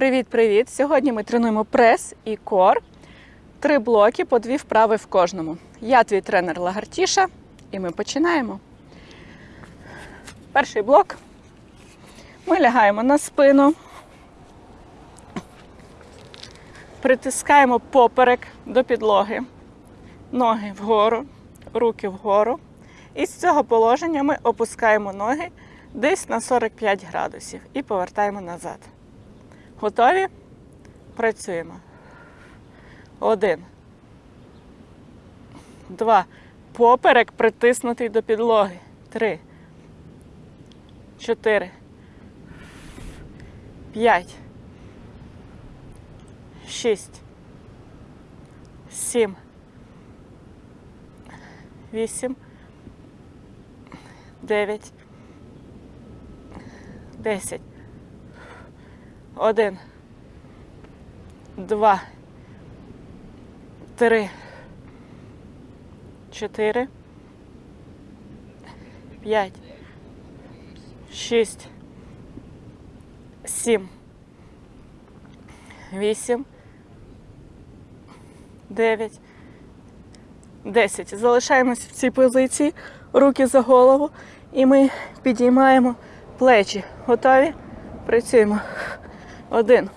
Привіт-привіт! Сьогодні ми тренуємо прес і кор. Три блоки по дві вправи в кожному. Я твій тренер Лагартіша, і ми починаємо. Перший блок. Ми лягаємо на спину, притискаємо поперек до підлоги, ноги вгору, руки вгору. І з цього положення ми опускаємо ноги десь на 45 градусів і повертаємо назад. Готові? Працюємо. Один. Два. Поперек притиснутий до підлоги. Три. Чотири. П'ять. Шість. Сім. Вісім. Дев'ять. Десять. Один. Два. Три. Чотири. П'ять. Шість. Сім. Вісім. Дев'ять. Десять. Залишаємось в цій позиції. Руки за голову. І ми підіймаємо плечі. Готові? Працюємо. Один,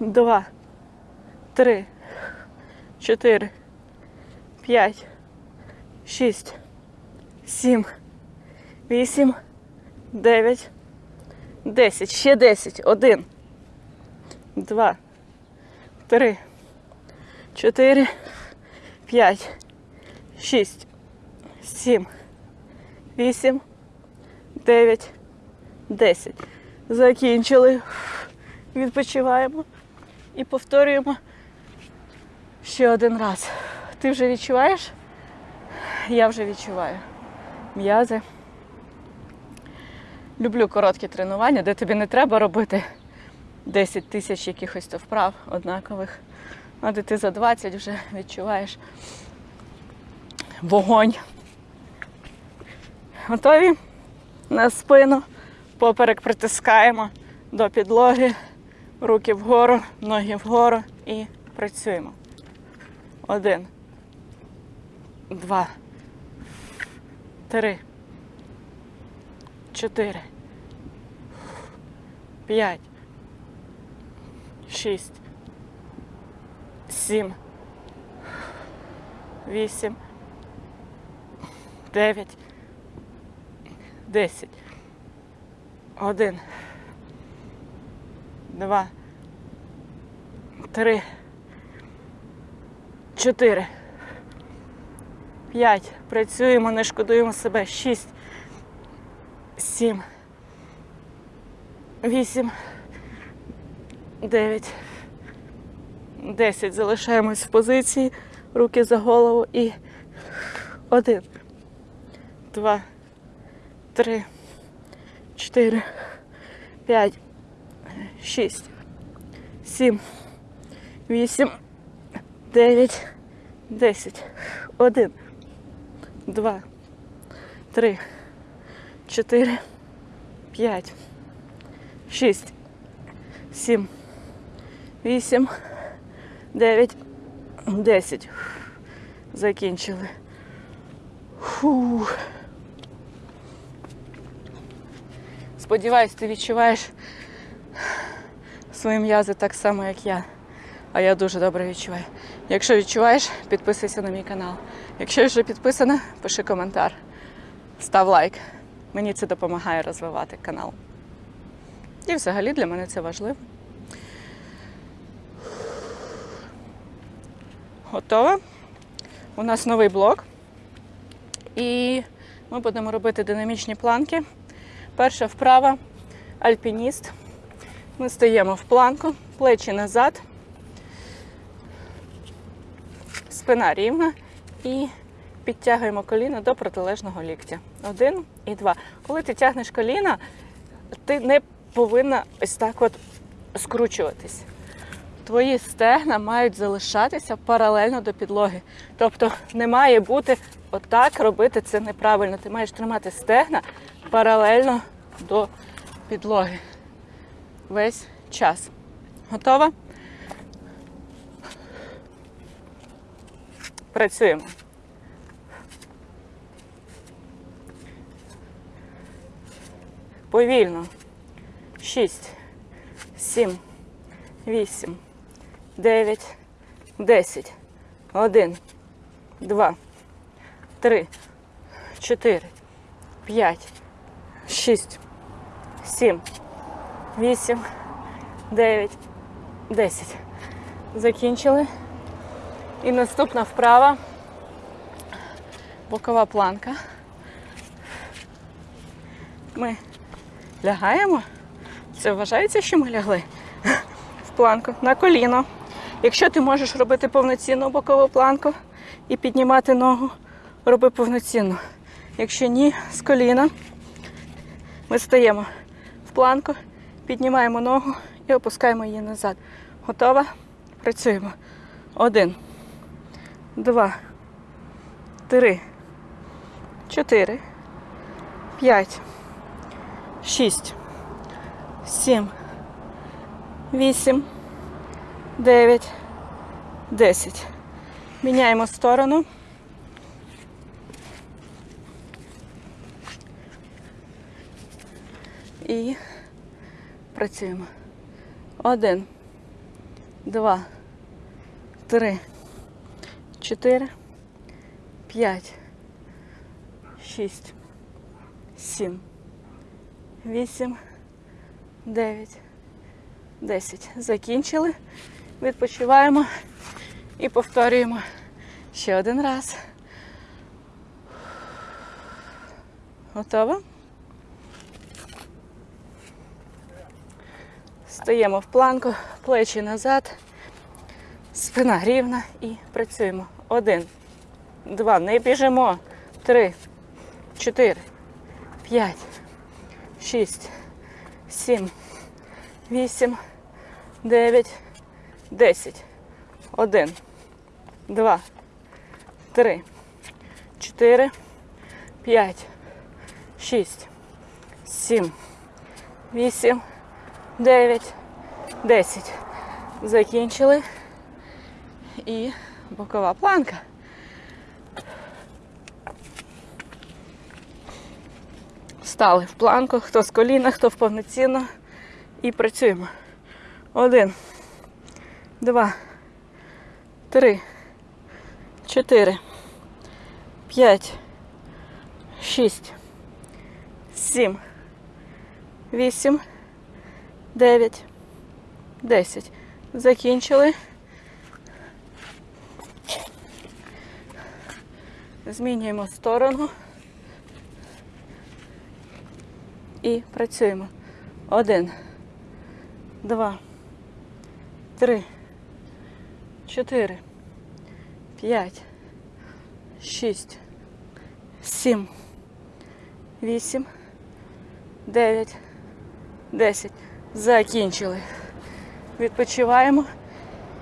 два, три, чотири, п'ять, шість, сім, вісім, дев'ять, десять. Ще десять. Один, два, три, чотири, п'ять, шість, сім, вісім, дев'ять, десять. Закінчили. Відпочиваємо і повторюємо ще один раз. Ти вже відчуваєш? Я вже відчуваю. М'язи. Люблю короткі тренування, де тобі не треба робити 10 тисяч якихось то вправ однакових. А де ти за 20 вже відчуваєш вогонь. Готові? На спину. Поперек притискаємо до підлоги, руки вгору, ноги вгору і працюємо. Один, два, три, чотири, п'ять, шість, сім, вісім, дев'ять, десять. Один. Два. Три. Чотири. П'ять. Працюємо, не шкодуємо себе. Шість. Сім. Вісім. Дев'ять. Десять. Залишаємось в позиції. Руки за голову і один. Два. Три чотири, п'ять, шість, сім, вісім, дев'ять, десять. Один, два, три, чотири, п'ять, шість, сім, вісім, дев'ять, десять. Закінчили. Фух. Сподіваюсь, ти відчуваєш свої м'язи так само, як я. А я дуже добре відчуваю. Якщо відчуваєш, підписуйся на мій канал. Якщо вже підписана, пиши коментар, став лайк. Мені це допомагає розвивати канал. І взагалі для мене це важливо. Готово. У нас новий блок. І ми будемо робити динамічні планки. Перша вправа альпініст. Ми стоїмо в планку, плечі назад, спина рівна і підтягуємо коліна до протилежного ліктя. Один і два. Коли ти тягнеш коліна, ти не повинна ось так от скручуватись. Твої стегна мають залишатися паралельно до підлоги. Тобто не має бути отак робити це неправильно. Ти маєш тримати стегна паралельно до підлоги. Весь час. Готова? Працюємо. Повільно. Шість, сім, вісім, дев'ять, десять. Один, два, три, чотири, п'ять, шість, сім, вісім, дев'ять, десять. Закінчили. І наступна вправа. Бокова планка. Ми лягаємо. Це вважається, що ми лягли в планку на коліно. Якщо ти можеш робити повноцінну бокову планку і піднімати ногу, роби повноцінну. Якщо ні, з коліна ми стаємо в планку, піднімаємо ногу і опускаємо її назад. Готова? Працюємо. Один, два, три, чотири, п'ять, шість, сім, вісім, дев'ять, десять. Міняємо сторону. І працюємо. Один, два, три, чотири, п'ять, шість, сім, вісім, дев'ять, десять. Закінчили. Відпочиваємо і повторюємо ще один раз. Готово? Стаємо в планку, плечі назад, спина рівна і працюємо. Один, два, не біжимо. Три, чотири, п'ять, шість, сім, вісім, дев'ять, десять. Один, два, три, чотири, п'ять, шість, сім, вісім, дев'ять, десять. Закінчили. І бокова планка. Стали в планку, хто з коліна, хто в повноцінно. І працюємо. Один, два, три, чотири, п'ять, шість, сім, вісім, дев'ять, десять. Закінчили. Змінюємо сторону. І працюємо. Один, два, три, чотири, п'ять, шість, сім, вісім, дев'ять, десять. Закінчили. Відпочиваємо.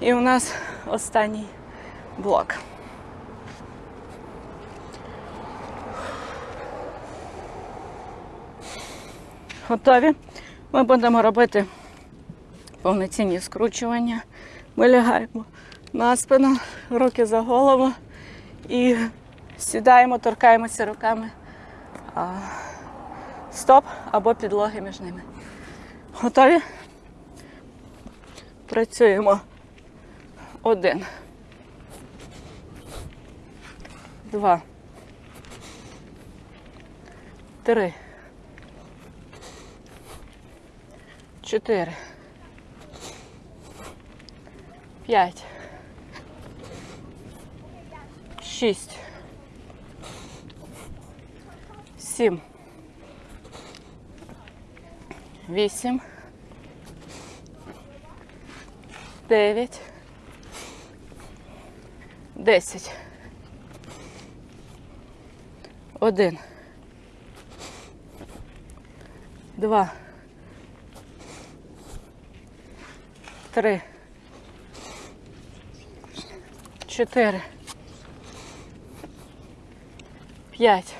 І у нас останній блок. Готові. Ми будемо робити повноцінні скручування. Ми лягаємо на спину, руки за голову і сідаємо, торкаємося руками стоп або підлоги між ними. Готові? Працюємо. Один. Два. Три. Чотири. П'ять. Шість. Сім. Вісім. Дев'ять. Десять. Один. Два. Три. Чотири. П'ять.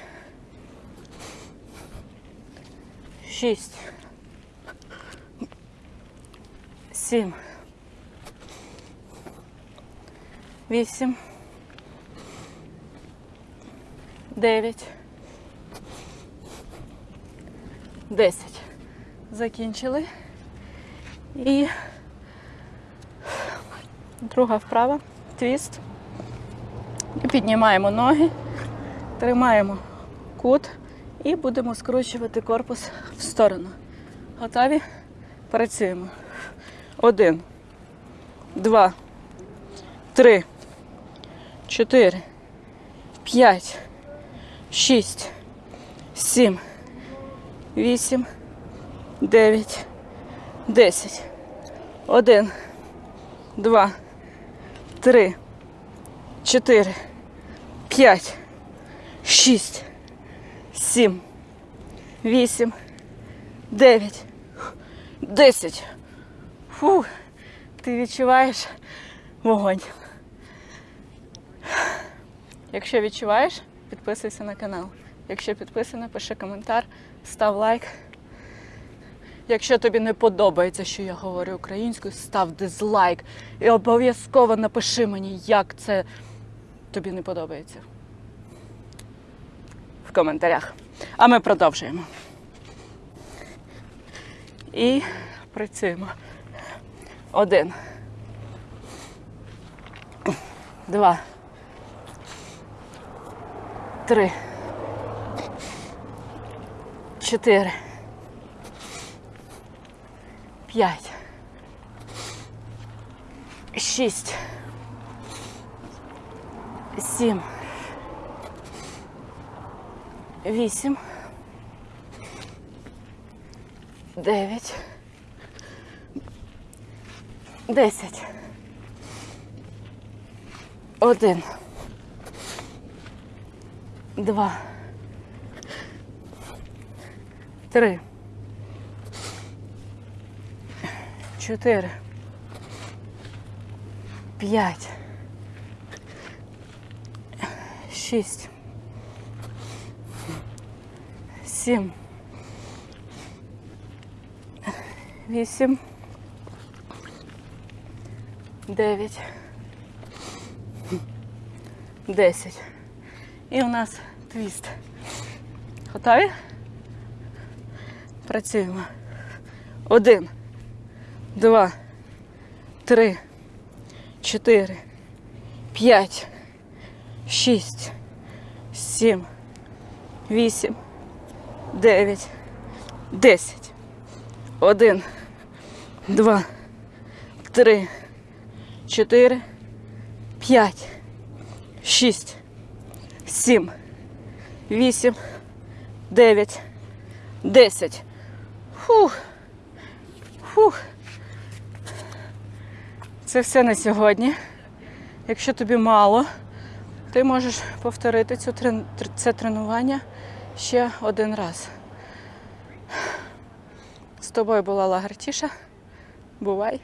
Шість. Сім. Вісім. Дев'ять. Десять. Закінчили. І друга вправа. Твіст. І піднімаємо ноги, тримаємо кут і будемо скручувати корпус в сторону. Готові? Працюємо. Один, два, три, чотири, п'ять, шість, сім, вісім, дев'ять, десять. Один, два, три, чотири, п'ять, шість, сім, вісім, дев'ять, десять. Фу, ти відчуваєш вогонь. Якщо відчуваєш, підписуйся на канал. Якщо підписана, пиши коментар, став лайк. Якщо тобі не подобається, що я говорю українською, став дизлайк. І обов'язково напиши мені, як це тобі не подобається. В коментарях. А ми продовжуємо. І працюємо. Один. Два. Три. Чотири. П'ять. Шість. Сім. Вісім. Дев'ять. Десять. Один. Два. Три. Чотири. П'ять. Шість. Сім. Вісім. Дев'ять. Десять. І у нас твіст. Готові? Працюємо. Один, два, три, чотири, п'ять, шість, сім, вісім, дев'ять, десять. Один, два, три, чотири, п'ять, шість, сім, вісім, дев'ять, десять. Фух. Фух. Це все на сьогодні. Якщо тобі мало, ти можеш повторити цю, це тренування ще один раз. З тобою була Лагартіша. Бувай!